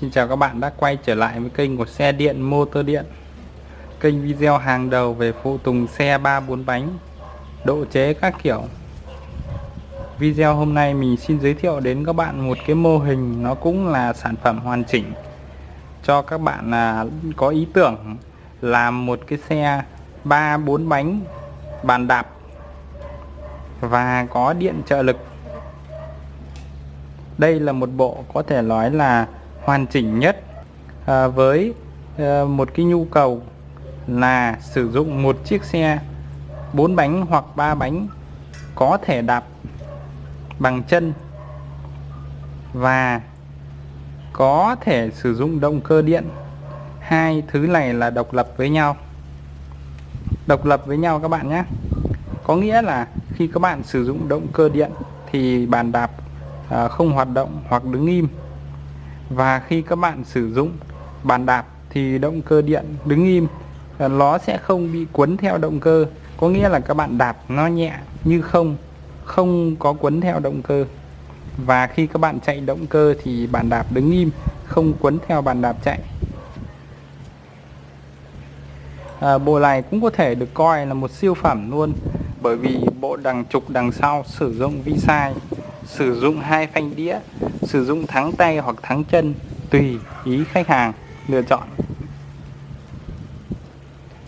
Xin chào các bạn đã quay trở lại với kênh của xe điện, motor điện. Kênh video hàng đầu về phụ tùng xe 3-4 bánh, Độ chế các kiểu. Video hôm nay mình xin giới thiệu đến các bạn một cái mô hình Nó cũng là sản phẩm hoàn chỉnh Cho các bạn là có ý tưởng làm một cái xe 3-4 bánh bàn đạp Và có điện trợ lực. Đây là một bộ có thể nói là hoàn chỉnh nhất à, với à, một cái nhu cầu là sử dụng một chiếc xe bốn bánh hoặc ba bánh có thể đạp bằng chân và có thể sử dụng động cơ điện. Hai thứ này là độc lập với nhau. Độc lập với nhau các bạn nhé. Có nghĩa là khi các bạn sử dụng động cơ điện thì bàn đạp à, không hoạt động hoặc đứng im và khi các bạn sử dụng bàn đạp thì động cơ điện đứng im. Nó sẽ không bị quấn theo động cơ. Có nghĩa là các bạn đạp nó nhẹ như không không có quấn theo động cơ. Và khi các bạn chạy động cơ thì bàn đạp đứng im không quấn theo bàn đạp chạy. À, bộ này cũng có thể được coi là một siêu phẩm luôn bởi vì bộ đằng trục đằng sau sử dụng vi sai sử dụng hai phanh đĩa sử dụng thắng tay hoặc thắng chân tùy ý khách hàng lựa chọn.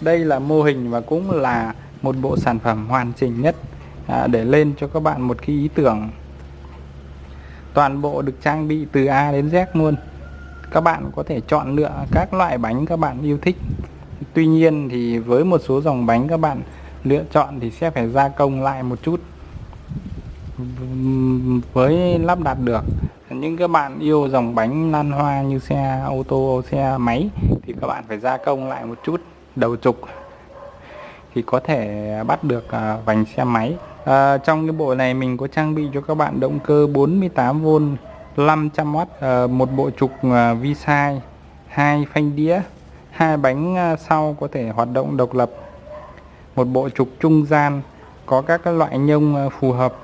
Đây là mô hình và cũng là một bộ sản phẩm hoàn chỉnh nhất à, để lên cho các bạn một cái ý tưởng. Toàn bộ được trang bị từ A đến Z luôn. Các bạn có thể chọn lựa các loại bánh các bạn yêu thích. Tuy nhiên thì với một số dòng bánh các bạn lựa chọn thì sẽ phải gia công lại một chút với lắp đặt được những các bạn yêu dòng bánh lan hoa như xe ô tô xe máy thì các bạn phải gia công lại một chút đầu trục thì có thể bắt được à, vành xe máy. À, trong cái bộ này mình có trang bị cho các bạn động cơ 48V 500W à, một bộ trục à, vi sai hai phanh đĩa hai bánh à, sau có thể hoạt động độc lập một bộ trục trung gian có các loại nhông à, phù hợp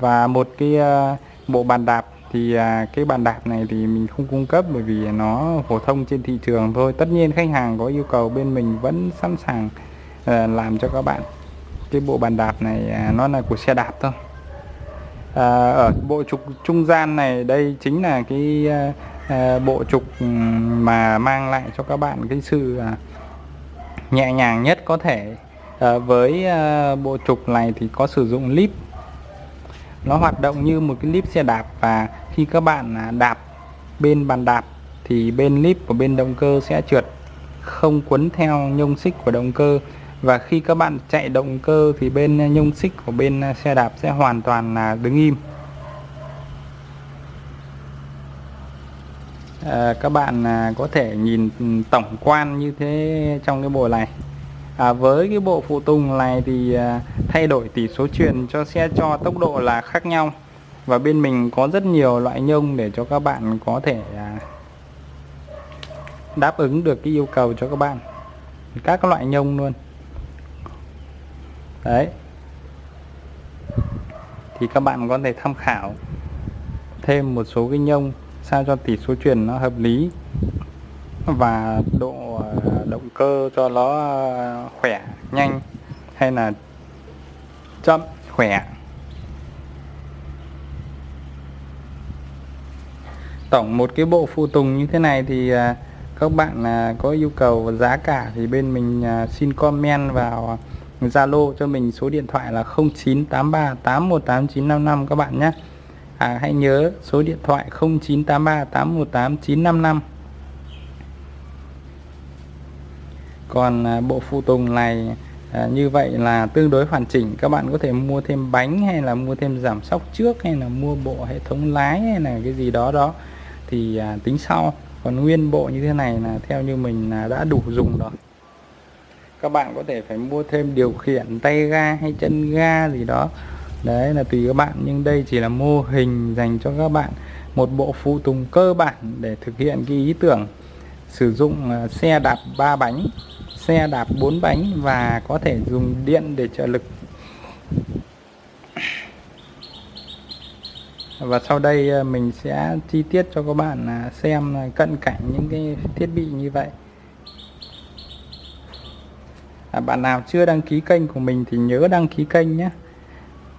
và một cái ờ, bộ bàn đạp thì à, cái bàn đạp này thì mình không cung cấp bởi vì nó phổ thông trên thị trường thôi. Tất nhiên khách hàng có yêu cầu bên mình vẫn sẵn sàng ờ, làm cho các bạn. Cái bộ bàn đạp này à, nó là của xe đạp thôi. À, ở bộ trục trung gian này đây chính là cái à, bộ trục mà mang lại cho các bạn cái sự à, nhẹ nhàng nhất có thể. À, với à, bộ trục này thì có sử dụng lip nó hoạt động như một cái líp xe đạp và khi các bạn à, đạp bên bàn đạp thì bên líp của bên động cơ sẽ trượt không quấn theo nhông xích của động cơ. Và khi các bạn chạy động cơ thì bên à, nhông xích của bên à, xe đạp sẽ hoàn toàn là đứng im. À, các bạn có thể nhìn ừ, tổng quan như thế trong cái bộ này à, với cái bộ phụ tùng này thì à, thay đổi tỷ số truyền cho xe cho tốc độ là khác nhau. Và bên mình có rất nhiều loại nhông để cho các bạn có thể à, đáp ứng được cái yêu cầu cho các bạn. Các loại nhông luôn. Đấy. Thì các bạn có thể tham khảo thêm một số cái nhông sao cho tỷ số truyền nó hợp lý và độ à, động cơ cho nó khỏe nhanh hay là chậm? Khỏe. Tổng một cái bộ phụ tùng như thế này thì à, các bạn à, có yêu cầu giá cả thì bên mình xin comment vào Zalo cho mình số điện thoại là 0983 818955 các bạn nhé. À, hãy nhớ số điện thoại 0983 818 còn à, bộ phụ tùng này à, như vậy là tương đối hoàn chỉnh. Các bạn có thể mua thêm bánh hay là mua thêm giảm sóc trước hay là mua bộ hệ thống lái hay là cái gì đó đó. Thì à, tính sau. Còn nguyên bộ như thế này là theo như mình là đã đủ dùng rồi. Các bạn có thể phải mua thêm điều khiển tay ga hay chân ga gì đó. Đấy là tùy các bạn nhưng đây chỉ là mô hình dành cho các bạn. Một bộ phụ tùng cơ bản để thực hiện cái ý tưởng sử dụng à, xe đạp ba bánh xe đạp 4 bánh và có thể dùng điện để trợ lực. Và sau đây à, mình sẽ chi tiết cho các bạn à, xem cận cảnh những cái thiết bị như vậy. À, bạn nào chưa đăng ký kênh của mình thì nhớ đăng ký kênh nhé.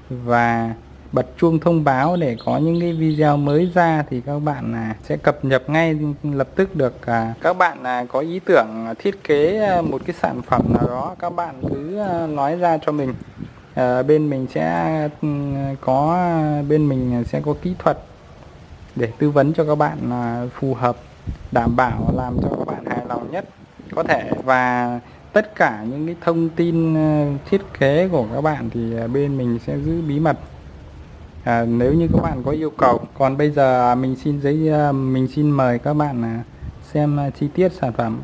Và bật chuông thông báo để có những cái video mới ra thì các bạn là sẽ cập nhật ngay lập tức được à, các bạn là có ý tưởng thiết kế à, một cái sản phẩm nào đó, các bạn cứ à, nói ra cho mình. Bên mình sẽ có bên mình sẽ có kỹ thuật để tư vấn cho các bạn phù hợp, đảm bảo, làm cho các bạn hài lòng nhất có thể. Và tất cả những cái thông tin thiết kế của các bạn thì bên mình sẽ giữ bí mật à, nếu như các bạn có yêu cầu còn bây giờ à, mình xin giấy à, mình xin mời các bạn à, xem chi tiết sản phẩm.